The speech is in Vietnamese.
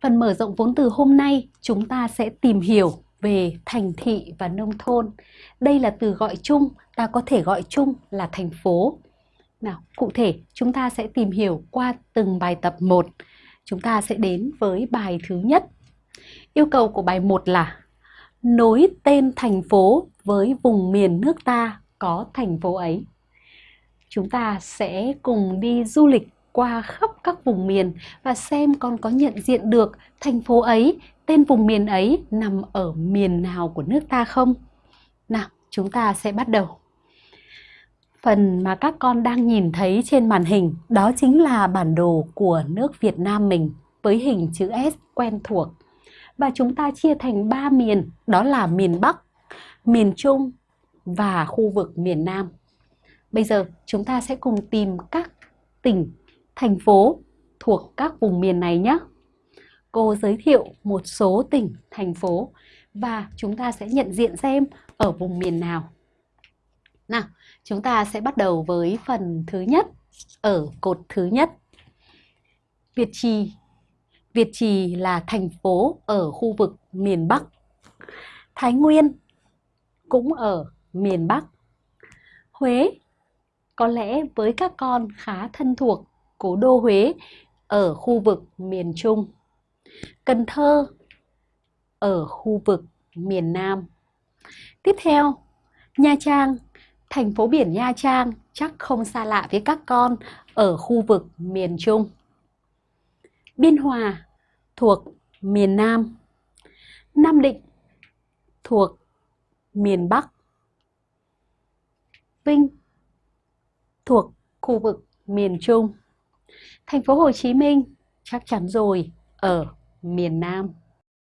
Phần mở rộng vốn từ hôm nay chúng ta sẽ tìm hiểu về thành thị và nông thôn. Đây là từ gọi chung, ta có thể gọi chung là thành phố. Nào, cụ thể chúng ta sẽ tìm hiểu qua từng bài tập 1. Chúng ta sẽ đến với bài thứ nhất. Yêu cầu của bài 1 là nối tên thành phố với vùng miền nước ta có thành phố ấy. Chúng ta sẽ cùng đi du lịch qua khắp các vùng miền và xem con có nhận diện được thành phố ấy, tên vùng miền ấy nằm ở miền nào của nước ta không? Nào, chúng ta sẽ bắt đầu. Phần mà các con đang nhìn thấy trên màn hình đó chính là bản đồ của nước Việt Nam mình với hình chữ S quen thuộc. Và chúng ta chia thành 3 miền, đó là miền Bắc, miền Trung và khu vực miền Nam. Bây giờ chúng ta sẽ cùng tìm các tỉnh, thành phố thuộc các vùng miền này nhé. Cô giới thiệu một số tỉnh, thành phố và chúng ta sẽ nhận diện xem ở vùng miền nào. Nào, chúng ta sẽ bắt đầu với phần thứ nhất ở cột thứ nhất. Việt Trì Việt Trì là thành phố ở khu vực miền Bắc. Thái Nguyên cũng ở miền Bắc. Huế có lẽ với các con khá thân thuộc cố đô Huế ở khu vực miền Trung. Cần Thơ ở khu vực miền Nam. Tiếp theo, Nha Trang, thành phố biển Nha Trang chắc không xa lạ với các con ở khu vực miền Trung. Biên Hòa thuộc miền Nam. Nam Định thuộc miền Bắc. Vinh thuộc khu vực miền Trung. Thành phố Hồ Chí Minh chắc chắn rồi ở miền Nam.